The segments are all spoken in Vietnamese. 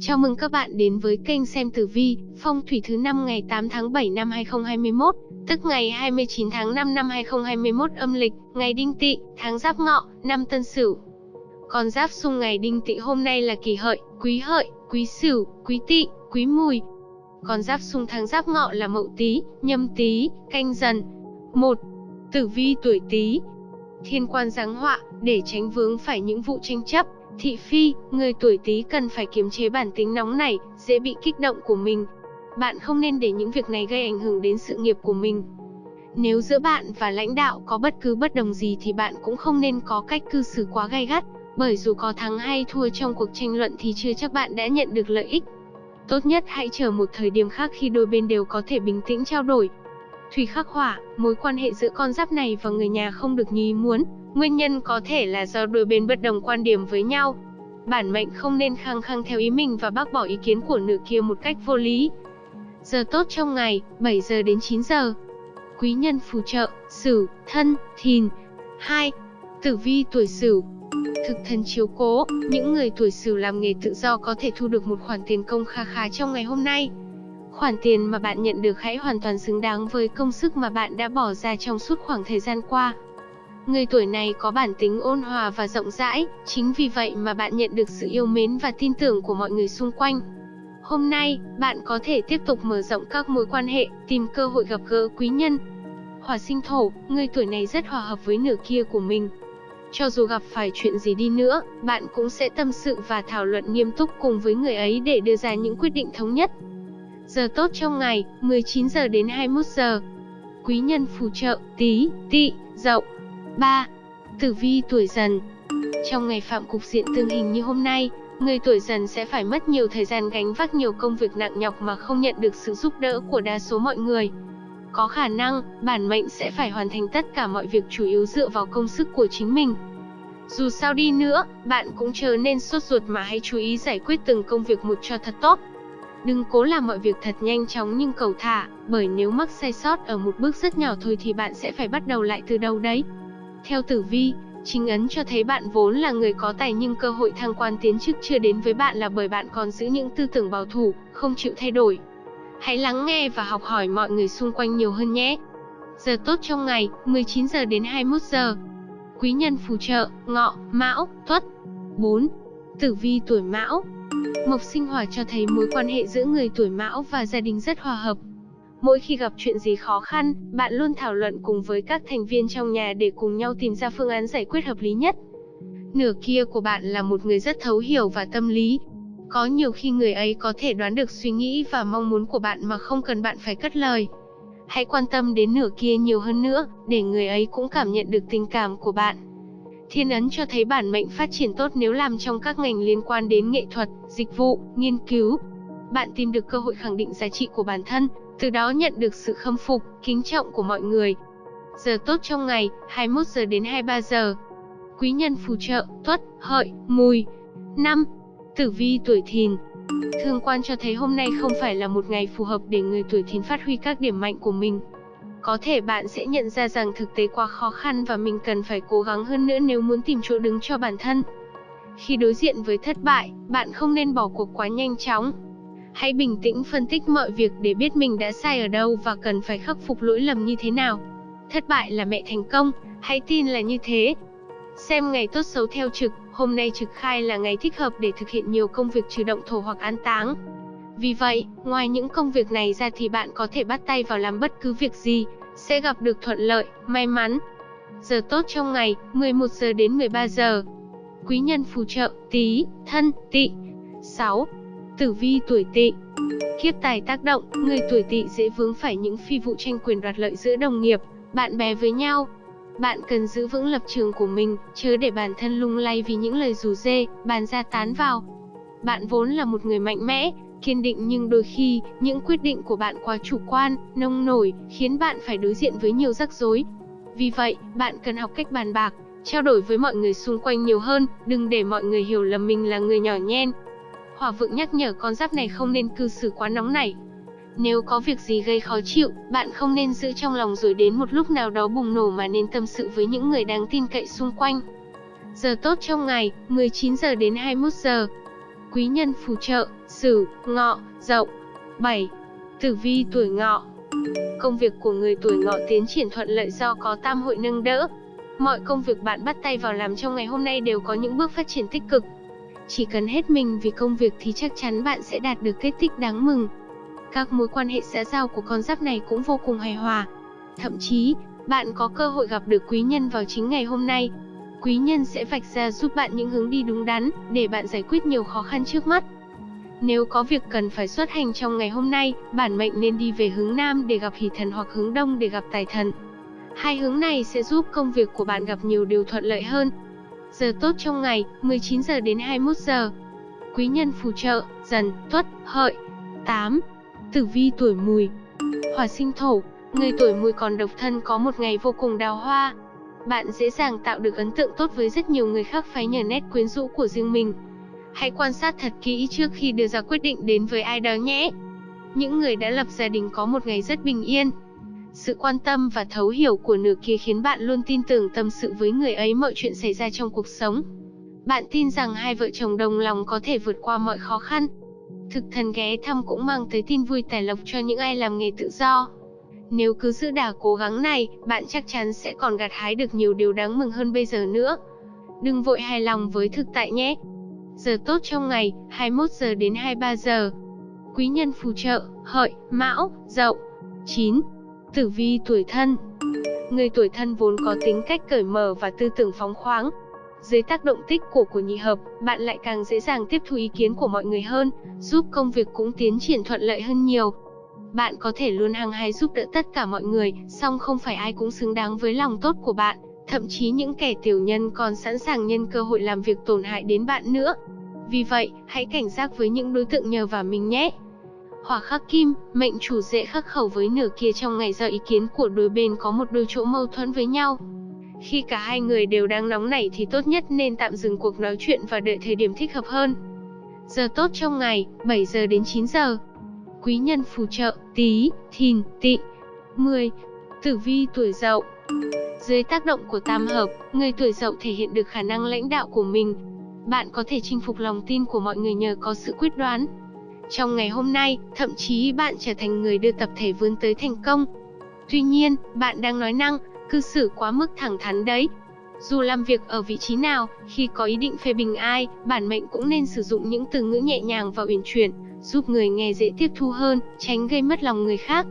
Chào mừng các bạn đến với kênh xem tử vi, phong thủy thứ năm ngày 8 tháng 7 năm 2021, tức ngày 29 tháng 5 năm 2021 âm lịch, ngày Đinh Tỵ, tháng Giáp Ngọ, năm Tân Sửu. Con giáp xung ngày Đinh Tỵ hôm nay là Kỷ Hợi, Quý Hợi, Quý Sửu, Quý Tỵ, Quý Mùi. Con giáp xung tháng Giáp Ngọ là Mậu Tý, Nhâm Tý, Canh Dần. 1. Tử vi tuổi Tý. Thiên quan giáng họa, để tránh vướng phải những vụ tranh chấp, Thị phi, người tuổi Tý cần phải kiềm chế bản tính nóng nảy, dễ bị kích động của mình. Bạn không nên để những việc này gây ảnh hưởng đến sự nghiệp của mình. Nếu giữa bạn và lãnh đạo có bất cứ bất đồng gì thì bạn cũng không nên có cách cư xử quá gay gắt, bởi dù có thắng hay thua trong cuộc tranh luận thì chưa chắc bạn đã nhận được lợi ích. Tốt nhất hãy chờ một thời điểm khác khi đôi bên đều có thể bình tĩnh trao đổi. Thủy khắc hỏa, mối quan hệ giữa con giáp này và người nhà không được như ý muốn, Nguyên nhân có thể là do đôi bên bất đồng quan điểm với nhau. Bản mệnh không nên khăng khăng theo ý mình và bác bỏ ý kiến của nửa kia một cách vô lý. Giờ tốt trong ngày, 7 giờ đến 9 giờ. Quý nhân phù trợ, Sửu, Thân, Thìn. 2. Tử vi tuổi Sửu. Thực thần chiếu cố, những người tuổi Sửu làm nghề tự do có thể thu được một khoản tiền công kha khá trong ngày hôm nay. Khoản tiền mà bạn nhận được hãy hoàn toàn xứng đáng với công sức mà bạn đã bỏ ra trong suốt khoảng thời gian qua. Người tuổi này có bản tính ôn hòa và rộng rãi, chính vì vậy mà bạn nhận được sự yêu mến và tin tưởng của mọi người xung quanh. Hôm nay, bạn có thể tiếp tục mở rộng các mối quan hệ, tìm cơ hội gặp gỡ quý nhân. Hỏa sinh thổ, người tuổi này rất hòa hợp với nửa kia của mình. Cho dù gặp phải chuyện gì đi nữa, bạn cũng sẽ tâm sự và thảo luận nghiêm túc cùng với người ấy để đưa ra những quyết định thống nhất. Giờ tốt trong ngày, 19 giờ đến 21 giờ. Quý nhân phù trợ, Tý, tỵ, dậu. 3. Tử vi tuổi dần Trong ngày phạm cục diện tương hình như hôm nay, người tuổi dần sẽ phải mất nhiều thời gian gánh vác nhiều công việc nặng nhọc mà không nhận được sự giúp đỡ của đa số mọi người. Có khả năng, bản mệnh sẽ phải hoàn thành tất cả mọi việc chủ yếu dựa vào công sức của chính mình. Dù sao đi nữa, bạn cũng chờ nên sốt ruột mà hãy chú ý giải quyết từng công việc một cho thật tốt. Đừng cố làm mọi việc thật nhanh chóng nhưng cầu thả, bởi nếu mắc sai sót ở một bước rất nhỏ thôi thì bạn sẽ phải bắt đầu lại từ đầu đấy. Theo tử vi, chính ấn cho thấy bạn vốn là người có tài nhưng cơ hội thăng quan tiến chức chưa đến với bạn là bởi bạn còn giữ những tư tưởng bảo thủ, không chịu thay đổi. Hãy lắng nghe và học hỏi mọi người xung quanh nhiều hơn nhé. Giờ tốt trong ngày, 19 giờ đến 21 giờ. Quý nhân phù trợ, ngọ, mão, tuất. 4. Tử vi tuổi mão Mộc sinh hỏa cho thấy mối quan hệ giữa người tuổi mão và gia đình rất hòa hợp, Mỗi khi gặp chuyện gì khó khăn, bạn luôn thảo luận cùng với các thành viên trong nhà để cùng nhau tìm ra phương án giải quyết hợp lý nhất. Nửa kia của bạn là một người rất thấu hiểu và tâm lý. Có nhiều khi người ấy có thể đoán được suy nghĩ và mong muốn của bạn mà không cần bạn phải cất lời. Hãy quan tâm đến nửa kia nhiều hơn nữa, để người ấy cũng cảm nhận được tình cảm của bạn. Thiên ấn cho thấy bản mệnh phát triển tốt nếu làm trong các ngành liên quan đến nghệ thuật, dịch vụ, nghiên cứu. Bạn tìm được cơ hội khẳng định giá trị của bản thân, từ đó nhận được sự khâm phục, kính trọng của mọi người. Giờ tốt trong ngày, 21 giờ đến 23 giờ. Quý nhân phù trợ, tuất, hợi, mùi. 5. Tử vi tuổi thìn Thương quan cho thấy hôm nay không phải là một ngày phù hợp để người tuổi thìn phát huy các điểm mạnh của mình. Có thể bạn sẽ nhận ra rằng thực tế quá khó khăn và mình cần phải cố gắng hơn nữa nếu muốn tìm chỗ đứng cho bản thân. Khi đối diện với thất bại, bạn không nên bỏ cuộc quá nhanh chóng, Hãy bình tĩnh phân tích mọi việc để biết mình đã sai ở đâu và cần phải khắc phục lỗi lầm như thế nào. Thất bại là mẹ thành công, hãy tin là như thế. Xem ngày tốt xấu theo trực, hôm nay trực khai là ngày thích hợp để thực hiện nhiều công việc trừ động thổ hoặc an táng. Vì vậy, ngoài những công việc này ra thì bạn có thể bắt tay vào làm bất cứ việc gì, sẽ gặp được thuận lợi, may mắn. Giờ tốt trong ngày, 11 giờ đến 13 giờ. Quý nhân phù trợ, tí, thân, tỵ. 6. Tử vi tuổi tỵ Kiếp tài tác động, người tuổi tỵ dễ vướng phải những phi vụ tranh quyền đoạt lợi giữa đồng nghiệp, bạn bè với nhau. Bạn cần giữ vững lập trường của mình, chớ để bản thân lung lay vì những lời rủ dê, bàn ra tán vào. Bạn vốn là một người mạnh mẽ, kiên định nhưng đôi khi, những quyết định của bạn quá chủ quan, nông nổi, khiến bạn phải đối diện với nhiều rắc rối. Vì vậy, bạn cần học cách bàn bạc, trao đổi với mọi người xung quanh nhiều hơn, đừng để mọi người hiểu lầm mình là người nhỏ nhen, Hỏa vượng nhắc nhở con giáp này không nên cư xử quá nóng nảy. Nếu có việc gì gây khó chịu, bạn không nên giữ trong lòng rồi đến một lúc nào đó bùng nổ mà nên tâm sự với những người đáng tin cậy xung quanh. Giờ tốt trong ngày, 19 giờ đến 21 giờ. Quý nhân phù trợ, Sửu, Ngọ, Dậu. 7. Tử vi tuổi Ngọ. Công việc của người tuổi Ngọ tiến triển thuận lợi do có tam hội nâng đỡ. Mọi công việc bạn bắt tay vào làm trong ngày hôm nay đều có những bước phát triển tích cực. Chỉ cần hết mình vì công việc thì chắc chắn bạn sẽ đạt được kết tích đáng mừng. Các mối quan hệ xã giao của con giáp này cũng vô cùng hài hòa. Thậm chí, bạn có cơ hội gặp được quý nhân vào chính ngày hôm nay. Quý nhân sẽ vạch ra giúp bạn những hướng đi đúng đắn, để bạn giải quyết nhiều khó khăn trước mắt. Nếu có việc cần phải xuất hành trong ngày hôm nay, bản mệnh nên đi về hướng Nam để gặp hỷ thần hoặc hướng Đông để gặp tài thần. Hai hướng này sẽ giúp công việc của bạn gặp nhiều điều thuận lợi hơn. Giờ tốt trong ngày, 19 giờ đến 21 giờ. Quý nhân phù trợ, dần, tuất, hợi. 8. Tử vi tuổi mùi Hỏa sinh thổ, người tuổi mùi còn độc thân có một ngày vô cùng đào hoa. Bạn dễ dàng tạo được ấn tượng tốt với rất nhiều người khác phái nhờ nét quyến rũ của riêng mình. Hãy quan sát thật kỹ trước khi đưa ra quyết định đến với ai đó nhé. Những người đã lập gia đình có một ngày rất bình yên. Sự quan tâm và thấu hiểu của nửa kia khiến bạn luôn tin tưởng tâm sự với người ấy mọi chuyện xảy ra trong cuộc sống. Bạn tin rằng hai vợ chồng đồng lòng có thể vượt qua mọi khó khăn. Thực thần ghé thăm cũng mang tới tin vui tài lộc cho những ai làm nghề tự do. Nếu cứ giữ đà cố gắng này, bạn chắc chắn sẽ còn gặt hái được nhiều điều đáng mừng hơn bây giờ nữa. Đừng vội hài lòng với thực tại nhé. Giờ tốt trong ngày, 21 giờ đến 23 giờ. Quý nhân phù trợ, hợi, mão, dậu. 9. Tử vi tuổi thân Người tuổi thân vốn có tính cách cởi mở và tư tưởng phóng khoáng. Dưới tác động tích của của nhị hợp, bạn lại càng dễ dàng tiếp thu ý kiến của mọi người hơn, giúp công việc cũng tiến triển thuận lợi hơn nhiều. Bạn có thể luôn hăng hái giúp đỡ tất cả mọi người, song không phải ai cũng xứng đáng với lòng tốt của bạn. Thậm chí những kẻ tiểu nhân còn sẵn sàng nhân cơ hội làm việc tổn hại đến bạn nữa. Vì vậy, hãy cảnh giác với những đối tượng nhờ vào mình nhé. Hỏa khắc kim, mệnh chủ dễ khắc khẩu với nửa kia trong ngày do ý kiến của đôi bên có một đôi chỗ mâu thuẫn với nhau. Khi cả hai người đều đang nóng nảy thì tốt nhất nên tạm dừng cuộc nói chuyện và đợi thời điểm thích hợp hơn. Giờ tốt trong ngày, 7 giờ đến 9 giờ. Quý nhân phù trợ, tí, thìn, tị. 10. Tử vi tuổi dậu Dưới tác động của tam hợp, người tuổi dậu thể hiện được khả năng lãnh đạo của mình. Bạn có thể chinh phục lòng tin của mọi người nhờ có sự quyết đoán, trong ngày hôm nay, thậm chí bạn trở thành người đưa tập thể vươn tới thành công. Tuy nhiên, bạn đang nói năng, cư xử quá mức thẳng thắn đấy. Dù làm việc ở vị trí nào, khi có ý định phê bình ai, bản mệnh cũng nên sử dụng những từ ngữ nhẹ nhàng và uyển chuyển, giúp người nghe dễ tiếp thu hơn, tránh gây mất lòng người khác.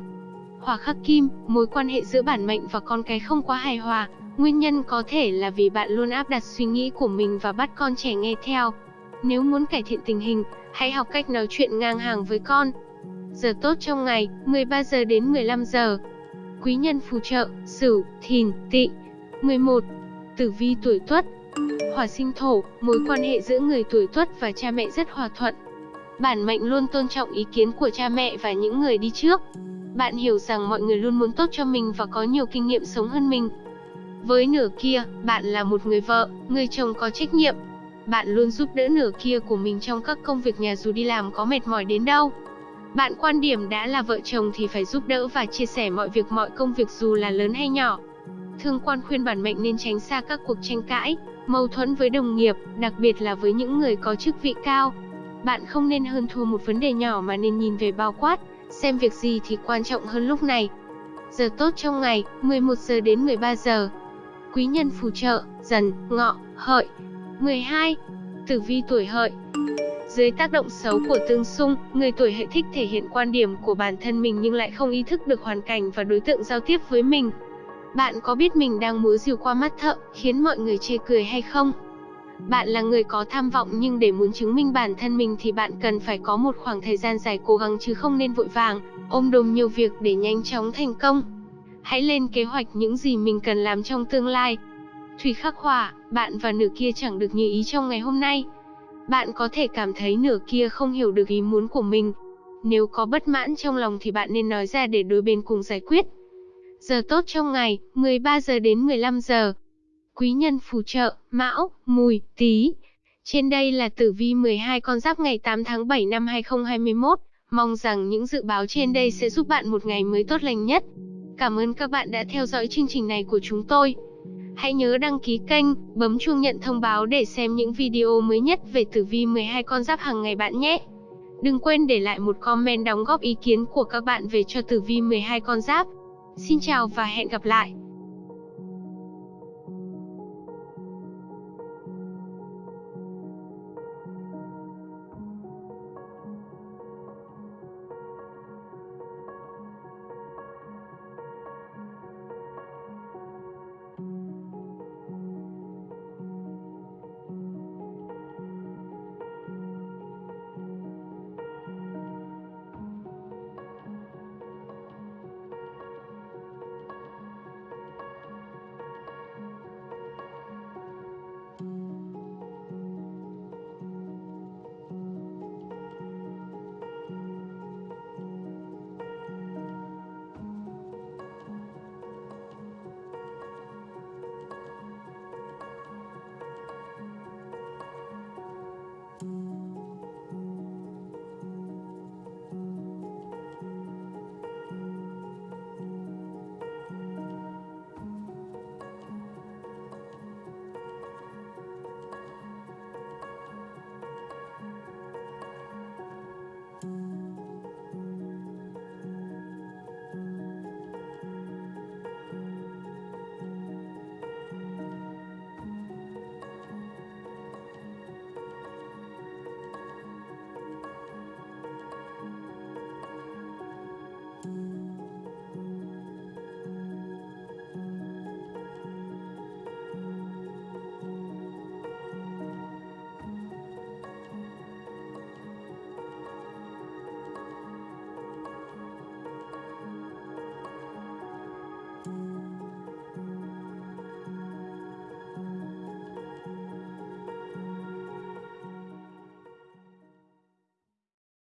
Hỏa khắc kim, mối quan hệ giữa bản mệnh và con cái không quá hài hòa, nguyên nhân có thể là vì bạn luôn áp đặt suy nghĩ của mình và bắt con trẻ nghe theo. Nếu muốn cải thiện tình hình, Hãy học cách nói chuyện ngang hàng với con. Giờ tốt trong ngày, 13 giờ đến 15 giờ. Quý nhân phù trợ, Sửu, Thìn, Tỵ. 11. Tử vi tuổi Tuất. Hỏa sinh thổ, mối quan hệ giữa người tuổi Tuất và cha mẹ rất hòa thuận. Bản mệnh luôn tôn trọng ý kiến của cha mẹ và những người đi trước. Bạn hiểu rằng mọi người luôn muốn tốt cho mình và có nhiều kinh nghiệm sống hơn mình. Với nửa kia, bạn là một người vợ, người chồng có trách nhiệm, bạn luôn giúp đỡ nửa kia của mình trong các công việc nhà dù đi làm có mệt mỏi đến đâu. Bạn quan điểm đã là vợ chồng thì phải giúp đỡ và chia sẻ mọi việc mọi công việc dù là lớn hay nhỏ. Thương quan khuyên bản mệnh nên tránh xa các cuộc tranh cãi, mâu thuẫn với đồng nghiệp, đặc biệt là với những người có chức vị cao. Bạn không nên hơn thua một vấn đề nhỏ mà nên nhìn về bao quát, xem việc gì thì quan trọng hơn lúc này. Giờ tốt trong ngày, 11 giờ đến 13 giờ. Quý nhân phù trợ, dần, ngọ, hợi. 12. Tử vi tuổi hợi Dưới tác động xấu của tương xung, người tuổi hợi thích thể hiện quan điểm của bản thân mình nhưng lại không ý thức được hoàn cảnh và đối tượng giao tiếp với mình. Bạn có biết mình đang múa rìu qua mắt thợ, khiến mọi người chê cười hay không? Bạn là người có tham vọng nhưng để muốn chứng minh bản thân mình thì bạn cần phải có một khoảng thời gian dài cố gắng chứ không nên vội vàng, ôm đồm nhiều việc để nhanh chóng thành công. Hãy lên kế hoạch những gì mình cần làm trong tương lai, Thủy khắc hỏa, bạn và nửa kia chẳng được như ý trong ngày hôm nay. Bạn có thể cảm thấy nửa kia không hiểu được ý muốn của mình. Nếu có bất mãn trong lòng thì bạn nên nói ra để đôi bên cùng giải quyết. Giờ tốt trong ngày, 13 giờ đến 15 giờ. Quý nhân phù trợ, Mão, Mùi, Tý. Trên đây là tử vi 12 con giáp ngày 8 tháng 7 năm 2021. Mong rằng những dự báo trên đây sẽ giúp bạn một ngày mới tốt lành nhất. Cảm ơn các bạn đã theo dõi chương trình này của chúng tôi. Hãy nhớ đăng ký kênh, bấm chuông nhận thông báo để xem những video mới nhất về tử vi 12 con giáp hàng ngày bạn nhé. Đừng quên để lại một comment đóng góp ý kiến của các bạn về cho tử vi 12 con giáp. Xin chào và hẹn gặp lại.